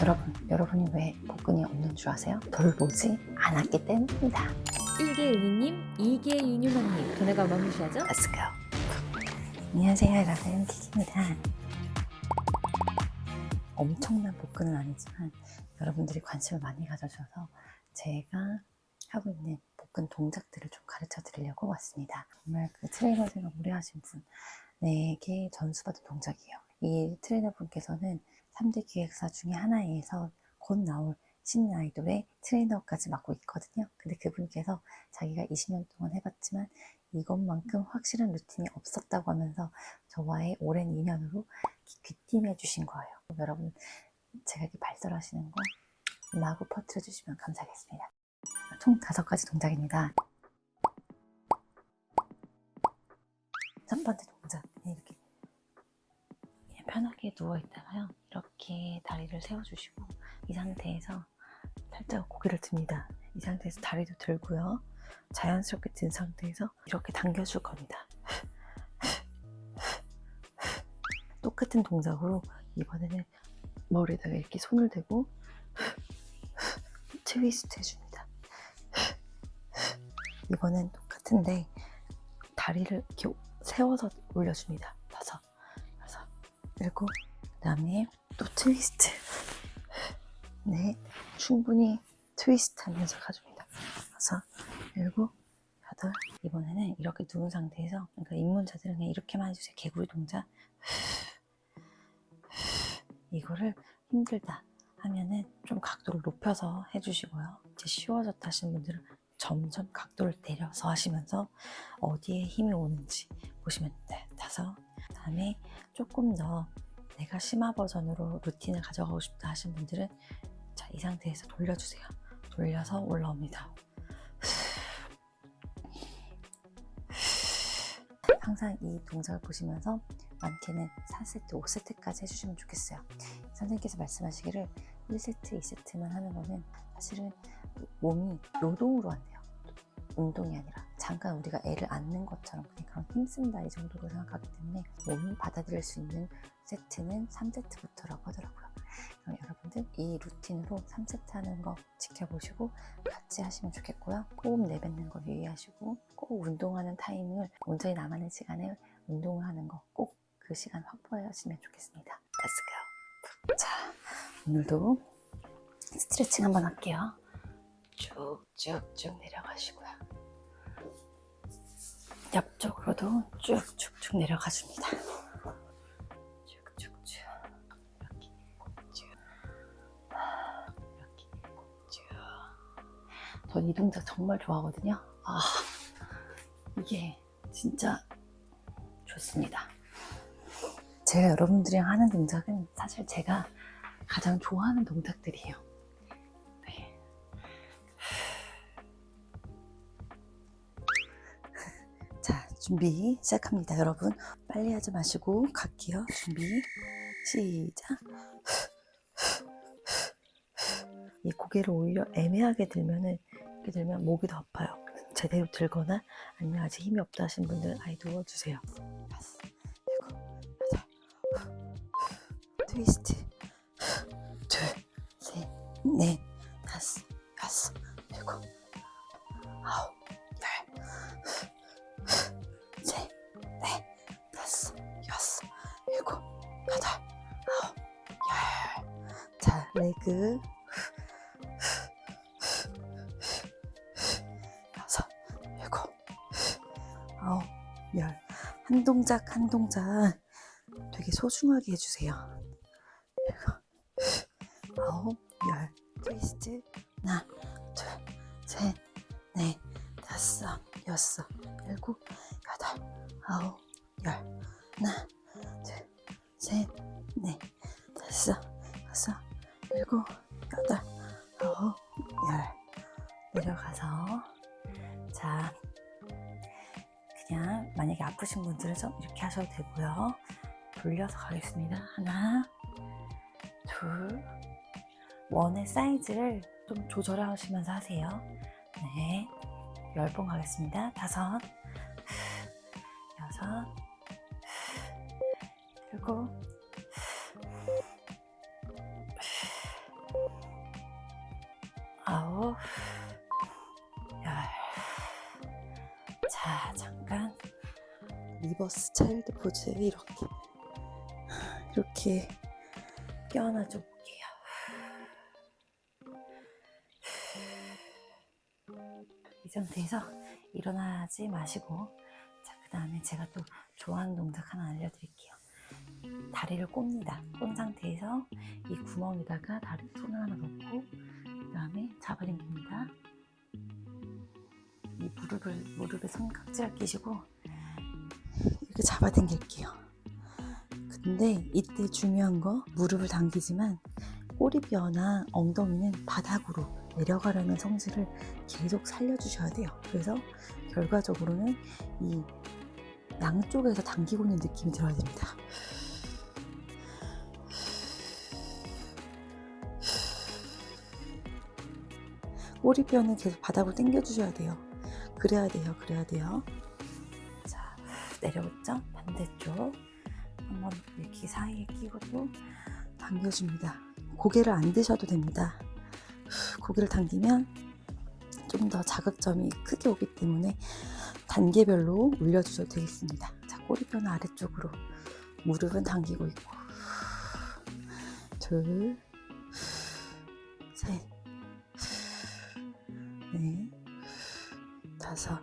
여러분, 여러분이 왜 복근이 없는 줄 아세요? 돌보지 않았기 때문입니다. 1개 윤희님, 2개 윤유만님 전화가 어마무시하죠? Let's go. 안녕하세요, 여러분. 키키입니다. 엄청난 복근은 아니지만 여러분들이 관심을 많이 가져주셔서 제가 하고 있는 복근 동작들을 좀 가르쳐 드리려고 왔습니다. 정말 그 트레이너 생활 오래 하신 분에게 전수받은 동작이에요. 이 트레이너 분께서는 3대 기획사 중에 하나에서 곧 나올 신인 아이돌의 트레이너까지 맡고 있거든요. 근데 그분께서 자기가 20년 동안 해봤지만 이것만큼 확실한 루틴이 없었다고 하면서 저와의 오랜 인연으로 귀띔해 주신 거예요. 여러분 제가 이렇게 발설하시는 거 마구 퍼뜨려 주시면 감사하겠습니다. 총 다섯 가지 동작입니다. 첫 번째 동작 이렇게 편하게 누워 있다가요. 이렇게 다리를 세워주시고 이 상태에서 살짝 고개를 듭니다. 이 상태에서 다리도 들고요. 자연스럽게 든 상태에서 이렇게 당겨줄 겁니다. 똑같은 동작으로 이번에는 머리에다가 이렇게 손을 대고 트위스트 해줍니다. 이번엔 똑같은데 다리를 이렇게 세워서 올려줍니다. 다섯, 여섯, 일곱, 그 다음에 또 트위스트. 네, 충분히 트위스트 하면서 가줍니다. 여섯, 일곱, 여덟. 이번에는 이렇게 누운 상태에서, 그러니까 입문자들은 그냥 이렇게만 해주세요. 개구리 동작. 이거를 힘들다 하면은 좀 각도를 높여서 해주시고요. 이제 쉬워졌다 하시는 분들은 점점 각도를 내려서 하시면서 어디에 힘이 오는지 보시면 돼. 다섯. 그 다음에 조금 더 내가 심화 버전으로 루틴을 가져가고 싶다 하시는 분들은 자, 이 상태에서 돌려주세요. 돌려서 올라옵니다. 항상 이 동작을 보시면서 많게는 4세트, 5세트까지 해주시면 좋겠어요. 선생님께서 말씀하시기를 1세트, 2세트만 하는 거는 사실은 몸이 노동으로 안대요. 운동이 아니라 잠깐 우리가 애를 안는 것처럼 그냥 힘쓴다 이 정도로 생각하기 때문에 몸이 받아들일 수 있는 세트는 3세트부터라고 하더라고요. 그럼 여러분들 이 루틴으로 3세트 하는 거 지켜보시고 같이 하시면 좋겠고요. 호흡 내뱉는 거 유의하시고 꼭 운동하는 타임을 온전히 나만의 시간에 운동을 하는 거 꼭 그 시간 확보하시면 좋겠습니다. Let's go. 자, 오늘도 스트레칭 한번 할게요. 쭉쭉쭉 내려가시고요. 옆쪽으로도 쭉쭉쭉 내려가 줍니다. 쭉쭉쭉 이 동작 정말 좋아하거든요. 아 이게 진짜 좋습니다. 제가 여러분들이랑 하는 동작은 사실 제가 가장 좋아하는 동작들이에요. 준비 시작합니다, 여러분. 빨리 하지 마시고 갈게요. 준비 시작. 이 고개를 오히려 애매하게 들면은 이렇게 들면 목이 더 아파요. 제대로 들거나 아니면 아직 힘이 없다 하신 분들은 아예 누워주세요. 다섯, 일곱, 트위스트, 둘, 셋, 넷, 열. 한 동작 한 동작 되게 소중하게 해주세요. 일곱, 아홉, 열. 트위스트. 하나, 둘, 셋, 넷, 다섯, 여섯, 일곱, 여덟, 아홉, 열. 하나, 둘, 셋, 넷, 다섯, 여섯, 일곱, 여덟, 아홉, 열. 내려가서 자 그냥 만약에 아프신 분들은 좀 이렇게 하셔도 되고요. 돌려서 가겠습니다. 하나 둘. 원의 사이즈를 좀 조절하시면서 하세요. 네. 10번 가겠습니다. 다섯. 여섯. 일곱 아홉, reverse child pose 이렇게 이렇게 껴안아 줘 볼게요. 이 상태에서 일어나지 마시고 자, 그 다음에 제가 또 좋아하는 동작 하나 알려드릴게요. 다리를 꼽니다. 꼰 상태에서 이 구멍에다가 다리 손을 하나 넣고 그 다음에 잡아당깁니다. 이 무릎을 무릎에 손깍지를 끼시고 이렇게 잡아당길게요. 근데 이때 중요한 거 무릎을 당기지만 꼬리뼈나 엉덩이는 바닥으로 내려가려는 성질을 계속 살려주셔야 돼요. 그래서 결과적으로는 이 양쪽에서 당기고 있는 느낌이 들어야 됩니다. 꼬리뼈는 계속 바닥으로 당겨주셔야 돼요. 그래야 돼요. 그래야 돼요. 자, 내려오죠? 반대쪽. 한번 이렇게 사이에 끼고 또 당겨줍니다. 고개를 안 드셔도 됩니다. 고개를 당기면 좀 더 자극점이 크게 오기 때문에 단계별로 올려주셔도 되겠습니다. 자, 꼬리뼈는 아래쪽으로 무릎은 당기고 있고 둘, 셋, 넷, 다섯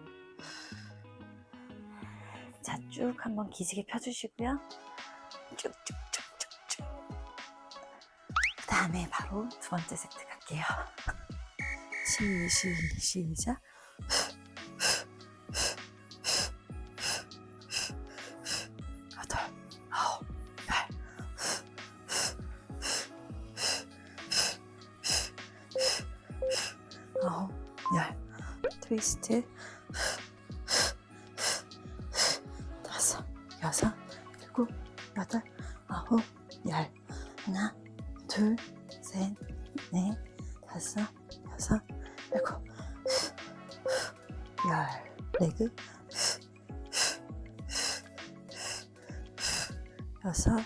자, 쭉 한번 기지개 펴주시고요. 쭉쭉쭉쭉쭉. 그 다음에 바로 두 번째 세트 갈게요. 시, 시, 시작. 여덟, 아홉, 열. 아홉, 열. 트위스트. 열. 레그. 여섯,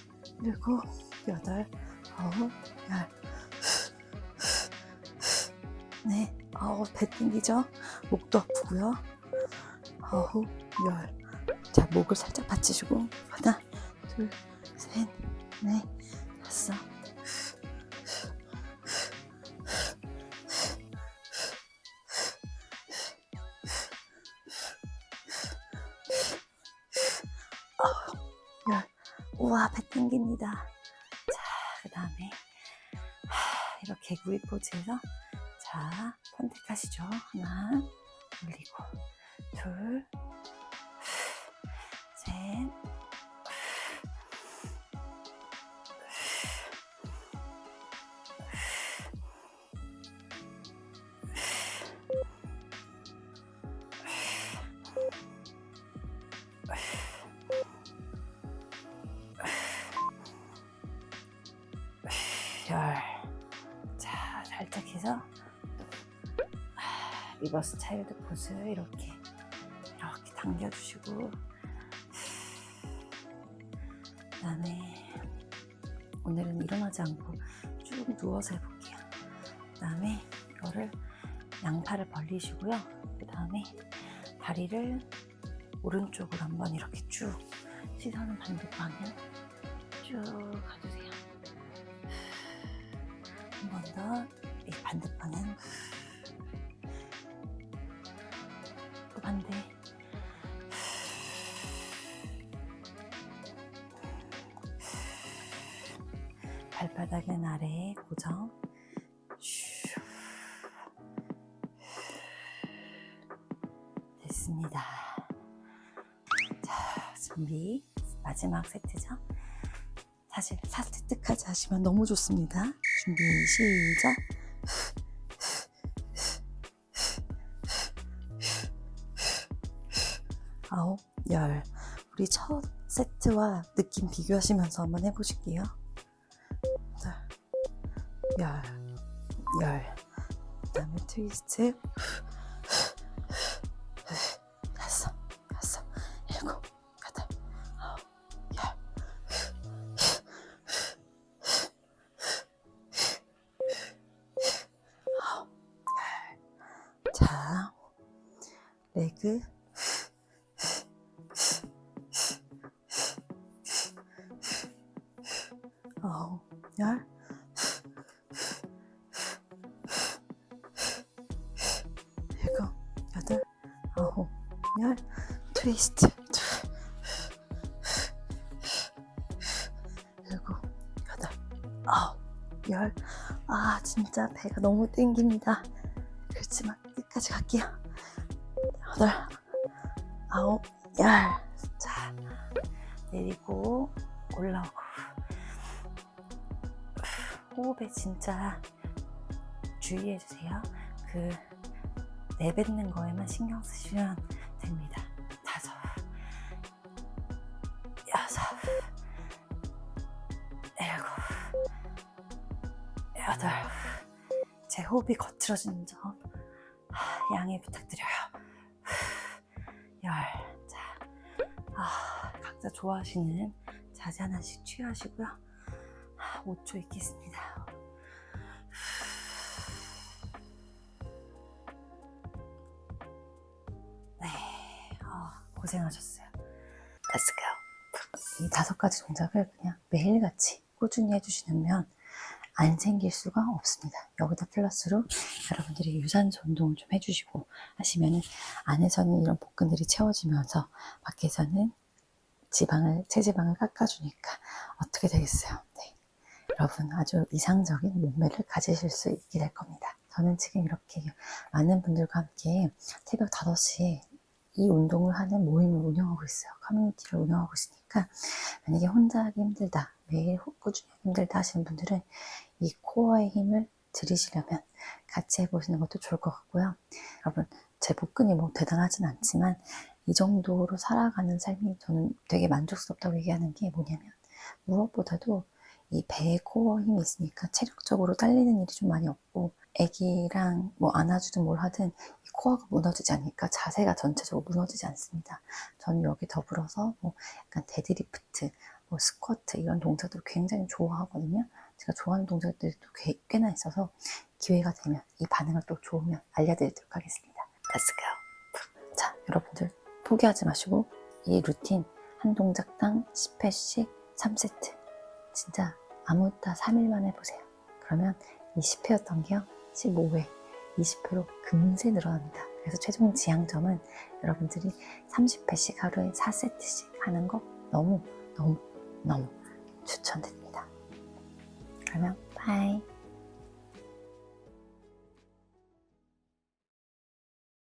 일곱, 여덟, 아홉, 열. 네, 아홉, 배 땡기죠? 목도 아프고요. 아홉, 열. 자, 목을 살짝 받치시고 하나, 둘, 셋, 넷, 다섯. 우와, 배 땡깁니다. 자, 그 다음에 이렇게 구이 포즈에서 자, 선택하시죠. 하나, 올리고, 둘, reverse child pose 이렇게 이렇게 당겨주시고 그 다음에 오늘은 일어나지 않고 쭉 누워서 해볼게요. 그 다음에 이거를 양팔을 벌리시고요. 그 다음에 다리를 오른쪽으로 한번 이렇게 쭉 시선은 반대 방향 쭉 가주세요. 한 번더이 반대 방향 또 반대 발바닥은 아래에 고정. 슈. 됐습니다. 자 준비. 마지막 세트죠? 사실 4세트까지 하시면 너무 좋습니다. 준비 시작 열. 우리 첫 세트와 느낌 비교하시면서 한번 해보실게요. 자, 열, 열. 그 다음에 트위스트. 열 일곱 여덟 아홉 열. 트위스트. 일곱 여덟 아홉 열. 아 진짜 배가 너무 땡깁니다. 그렇지만 끝까지 갈게요. 여덟 아홉 열 자 내리고 올라오고 호흡에 진짜 주의해 주세요. 그 내뱉는 거에만 신경 쓰시면 됩니다. 다섯 여섯 일곱 여덟. 제 호흡이 거칠어지는 점 하, 양해 부탁드려요. 열. 자, 아, 각자 좋아하시는 자세 하나씩 취하시고요. 하, 5초 있겠습니다 네 어, 고생하셨어요 Let's go 이 다섯 가지 동작을 그냥 매일같이 꾸준히 해주시면 안 생길 수가 없습니다. 여기다 플러스로 여러분들이 유산소 운동을 좀 해주시고 하시면은 안에서는 이런 복근들이 채워지면서 밖에서는 지방을 체지방을 깎아주니까 어떻게 되겠어요? 네. 여러분 아주 이상적인 몸매를 가지실 수 있게 될 겁니다. 저는 지금 이렇게 많은 분들과 함께 새벽 5시에 이 운동을 하는 모임을 운영하고 있어요. 커뮤니티를 운영하고 있으니까 만약에 혼자 하기 힘들다, 매일 꾸준히 힘들다 하시는 분들은 이 코어의 힘을 들이시려면 같이 해보시는 것도 좋을 것 같고요. 여러분, 제 복근이 뭐 대단하진 않지만 이 정도로 살아가는 삶이 저는 되게 만족스럽다고 얘기하는 게 뭐냐면 무엇보다도 이 배에 코어 힘이 있으니까 체력적으로 딸리는 일이 좀 많이 없고 애기랑 뭐 안아주든 뭘 하든 이 코어가 무너지지 않으니까 자세가 전체적으로 무너지지 않습니다. 저는 여기 더불어서 뭐 약간 데드리프트, 뭐 스쿼트 이런 동작들 굉장히 좋아하거든요. 제가 좋아하는 동작들이 또 꽤, 꽤나 있어서 기회가 되면 이 반응을 또 좋으면 알려드리도록 하겠습니다. Let's go. 자, 여러분들 포기하지 마시고 이 루틴 한 동작당 10회씩 3세트 진짜 아무따 3일만 해보세요. 그러면 이 10회였던 게요 15회, 20회로 금세 늘어납니다. 그래서 최종 지향점은 여러분들이 30회씩 하루에 4세트씩 하는 거 너무 너무 너무 추천드립니다. 그러면 바이